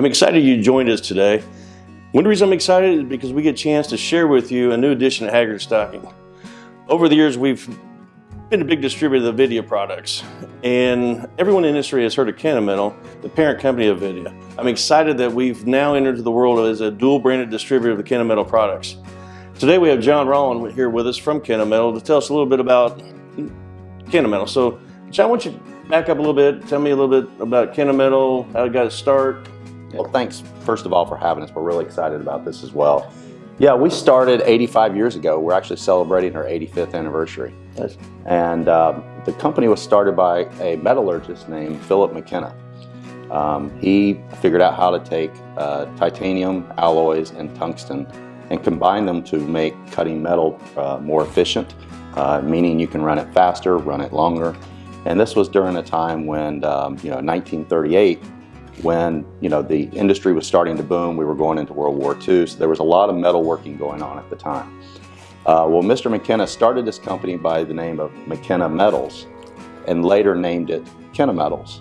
I'm excited you joined us today. One reason I'm excited is because we get a chance to share with you a new addition to Haggard Stocking. Over the years, we've been a big distributor of WIDIA products, and everyone in the industry has heard of Kennametal, the parent company of WIDIA. I'm excited that we've now entered the world as a dual-branded distributor of the Kennametal products. Today we have John Rollin here with us from Kennametal to tell us a little bit about Kennametal. So, John, why don't you back up a little bit, tell me a little bit about Kennametal, how it got its start, well, thanks, first of all, for having us. We're really excited about this as well. Yeah, we started 85 years ago. We're actually celebrating our 85th anniversary. Yes. And um, the company was started by a metallurgist named Philip McKenna. Um, he figured out how to take uh, titanium alloys and tungsten and combine them to make cutting metal uh, more efficient, uh, meaning you can run it faster, run it longer. And this was during a time when, um, you know, 1938, when you know the industry was starting to boom. We were going into World War II, so there was a lot of metalworking going on at the time. Uh, well, Mr. McKenna started this company by the name of McKenna Metals and later named it Kenna Metals.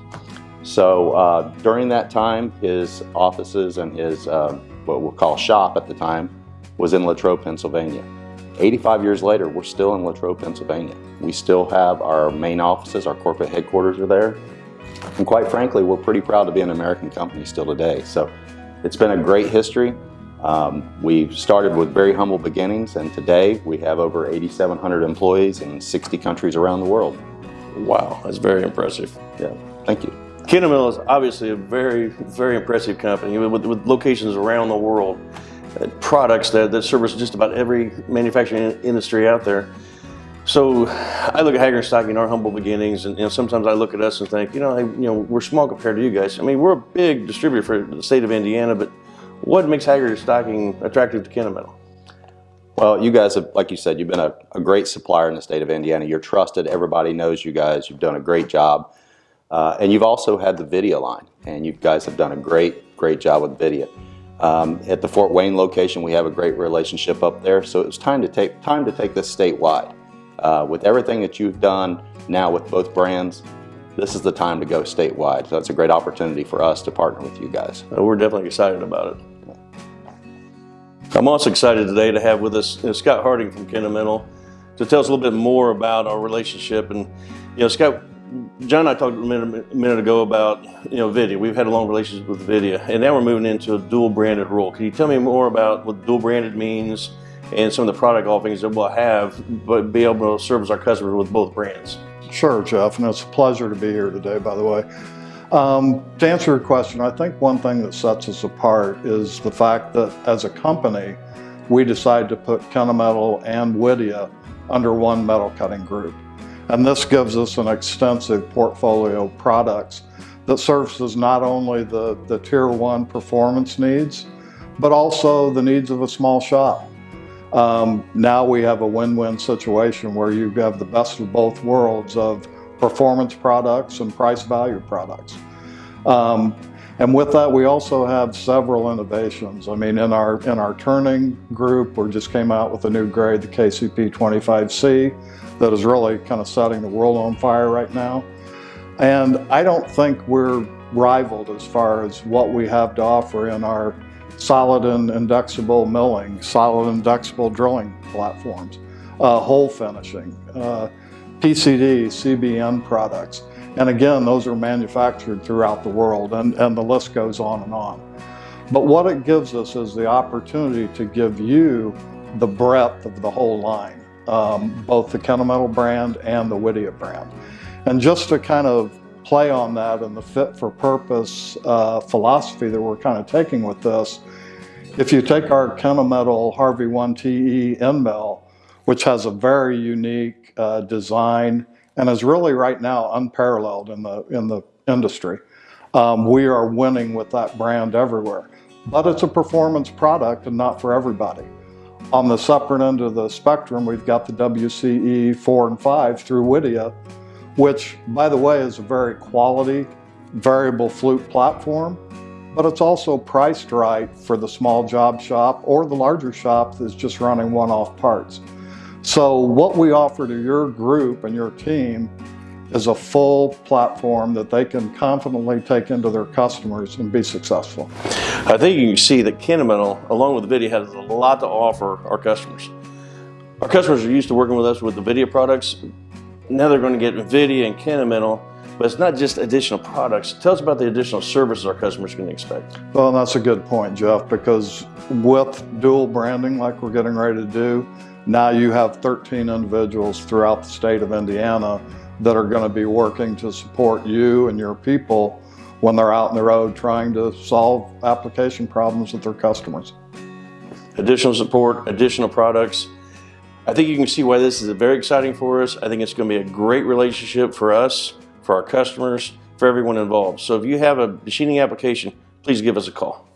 So uh, during that time, his offices and his, uh, what we'll call shop at the time, was in Latrobe, Pennsylvania. 85 years later, we're still in Latrobe, Pennsylvania. We still have our main offices, our corporate headquarters are there. And quite frankly, we're pretty proud to be an American company still today. So it's been a great history. Um, we started with very humble beginnings and today we have over 8,700 employees in 60 countries around the world. Wow, that's very impressive. Yeah, thank you. Kennametal is obviously a very, very impressive company with, with locations around the world, uh, products that, that service just about every manufacturing industry out there. So I look at Haggard Stocking, our humble beginnings, and you know, sometimes I look at us and think, you know, I, you know, we're small compared to you guys. I mean, we're a big distributor for the state of Indiana, but what makes Haggard Stocking attractive to Kennametal? Well, you guys have, like you said, you've been a, a, great supplier in the state of Indiana. You're trusted. Everybody knows you guys. You've done a great job. Uh, and you've also had the WIDIA line, and you guys have done a great, great job with WIDIA. Um, at the Fort Wayne location, we have a great relationship up there, so it's time to take time to take this statewide. Uh, with everything that you've done now with both brands, this is the time to go statewide. So it's a great opportunity for us to partner with you guys. Uh, we're definitely excited about it. I'm also excited today to have with us you know, Scott Harding from Kennametal to tell us a little bit more about our relationship. And, you know, Scott, John and I talked a minute, a minute ago about, you know, WIDIA. We've had a long relationship with WIDIA, and now we're moving into a dual branded role. Can you tell me more about what dual branded means and some of the product offerings that we'll have, but be able to service our customers with both brands. Sure, Jeff, and it's a pleasure to be here today, by the way. Um, to answer your question, I think one thing that sets us apart is the fact that as a company, we decided to put Kennametal and WIDIA under one metal cutting group. And this gives us an extensive portfolio of products that services not only the, the tier one performance needs, but also the needs of a small shop. Um, now we have a win-win situation where you have the best of both worlds of performance products and price value products. Um, and with that, we also have several innovations. I mean, in our, in our turning group, we just came out with a new grade, the KCP 25C, that is really kind of setting the world on fire right now. And I don't think we're rivaled as far as what we have to offer in our solid and indexable milling, solid and indexable drilling platforms, uh, hole finishing, uh, PCD, CBN products. And again, those are manufactured throughout the world and, and the list goes on and on. But what it gives us is the opportunity to give you the breadth of the whole line, um, both the Kennametal brand and the WIDIA brand. And just to kind of play on that and the fit for purpose uh, philosophy that we're kind of taking with this, if you take our Kennametal HARVI 1TE end mill, which has a very unique uh, design and is really right now unparalleled in the, in the industry, um, we are winning with that brand everywhere. But it's a performance product and not for everybody. On the separate end of the spectrum, we've got the WCE 4 and 5 through WIDIA, which, by the way, is a very quality variable flute platform, but it's also priced right for the small job shop or the larger shop that's just running one-off parts. So what we offer to your group and your team is a full platform that they can confidently take into their customers and be successful. I think you can see that Kennametal, along with WIDIA, has a lot to offer our customers. Our customers are used to working with us with the WIDIA products. Now they're going to get WIDIA and Kennametal, but it's not just additional products. Tell us about the additional services our customers can expect. Well, that's a good point, Jeff, because with dual branding like we're getting ready to do, now you have 13 individuals throughout the state of Indiana that are going to be working to support you and your people when they're out in the road trying to solve application problems with their customers. Additional support, additional products. I think you can see why this is very exciting for us. I think it's going to be a great relationship for us, for our customers, for everyone involved. So if you have a machining application, please give us a call.